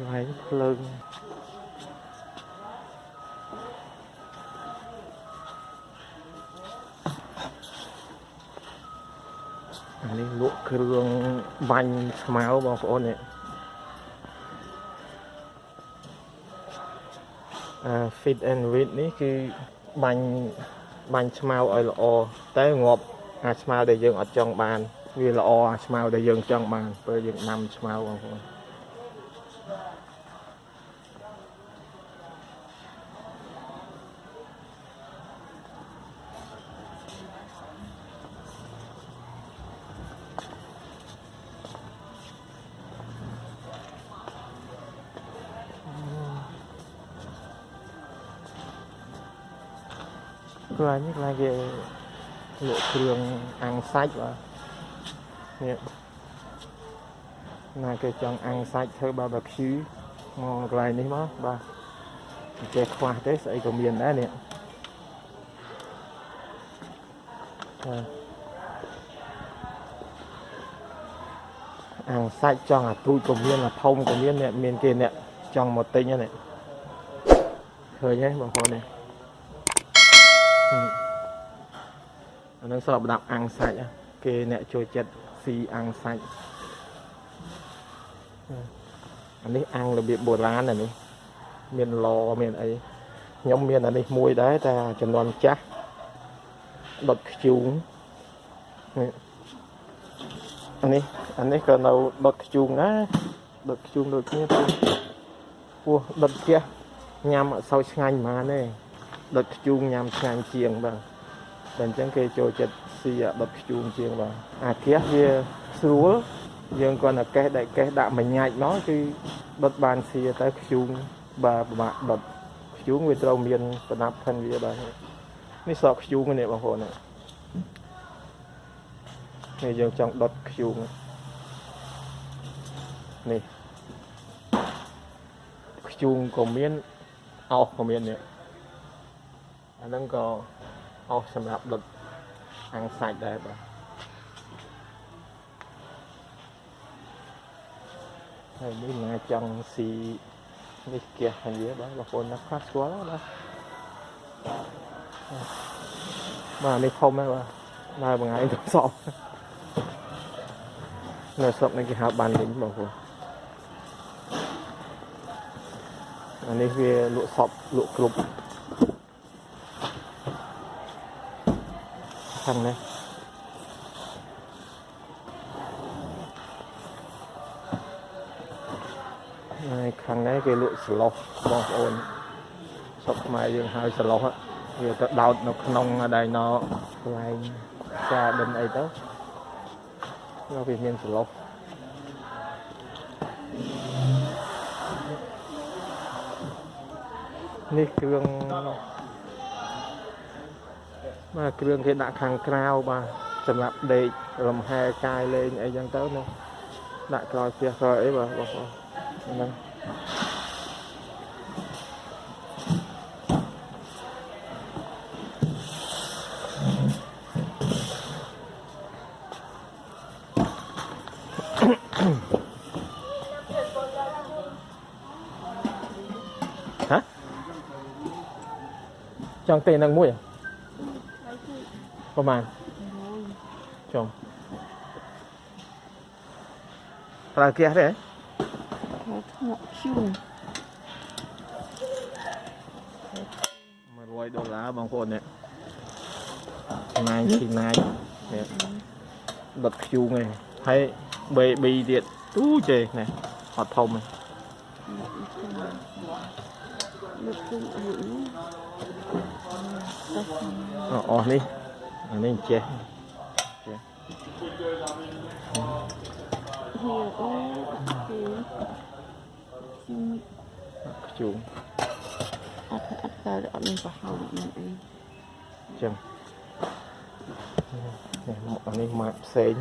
ន្លែងភ្លើងអានេះលក់គ្រឿងបាញ់ស្មៅបងប្អូននេះអា fit and wit នេះគឺបាញ់បាញ់ស្មៅឲ្យល្អតែងាប់អាស្មៅដែលយើងអត់ចង់បាន វាល្អអាស្មៅដែលយើងចង់បានពេលយើងដាំស្មៅបងប្អូន កន្លែងនេះកន្លែងគេលក់គ្រឿងអាំងសាច់បាទនេះណាគេចង់អាំងសាច់ធ្វើ barbecue មកកន្លែងនេះមកបាទចេះខ្វះទេស្អីក៏មានដែរនេះបាទអាំងសាច់ចង់អាទូចក៏មានអាធំក៏មានអ្នកមានគេអ្នកចង់មកទិញហ្នឹងឃើញទេបងប្អូននេះ អានឹងស្របដាប់អាំងសាច់គេអ្នកចូលចិត្តស៊ីអាំងសាច់អានេះអាំងរបៀបបុរាណអានេះមានឡមានអីខ្ញុំមានអានេះមួយដែរតែចំនួនចាស់ដុតខ្ជូងនេះអានេះអានេះក៏នៅដុតខ្ជូងដែរដុតខ្ជូងដូចគ្នាពោះពោះដុតផ្ទះញ៉ាំអត់សូវឆ្ងាញ់ប៉ុន្មានទេ ដុតខ្ជូងញ៉ាំឆ្ងាញ់ជាងបាទតែអញ្ចឹងគេចូលចិត្តស៊ីអាដុតខ្ជូងជាងបាទអាគះវាស្រួលយើងគ្រាន់តែកេះដែលកេះដាក់មួយញ៉ាច់មកគឺដុតបានស៊ីទៅខ្ជូងបាទពិបាកដុតខ្ជូងវាត្រូវមានប្រដាប់ផិនវាបាទនេះសក់ខ្ជូងនេះបងប្អូននេះនេះយើងចង់ដុតខ្ជូងនេះខ្ជូងក៏មានអោសក៏មាននេះ អាហ្នឹងក៏អោសសម្រាប់ដុតអាំងសាច់ដែរបាទហើយនេះណាចង់ស៊ីនេះគះហើយវាបាទបងប្អូនណាខ្លះស្គាល់បាទបាទនេះធំហើយបាទដើរមួយថ្ងៃទៅសពនៅស្រុកនេះគេហៅបានលិញបងប្អូនអានេះវាលក់សពលក់គ្រប់ ខាងនេះហើយខាងនេះគេលក់ស្លោះបងប្អូនស្រុកខ្មែរយើងហៅស្លោះវាទៅដោតនៅក្នុងដែលណកន្លែងចាដិនអីទៅនៅវាមានស្លោះនេះគ្រឿង បាទគ្រឿងគេដាក់ខាងក្រៅបាទសម្រាប់ដេករំហែកាយលេងអីចឹងទៅណាដាក់ក្រោយផ្ទះក្រោយអីបាទបងប្អូនហ្នឹងហ៎ចង់ទេនឹងមួយហ៎ ប្រហែលចុំប្រើគះទេហ៎ ngọc chuông 100ដុល្លារបងប្អូននេះណាយពីណាយនេះដុតខ្ជូងឯងហើយ baby ទៀតទូចេនេះអត់ធំទេ lực chung ở hữu អអស់នេះអានេះចេះ here all okay chung ខ្ជូង ắt ắt ta đã lên vào hậu mình ấy ចឹងនេះមកអានេះម៉ាកផ្សេង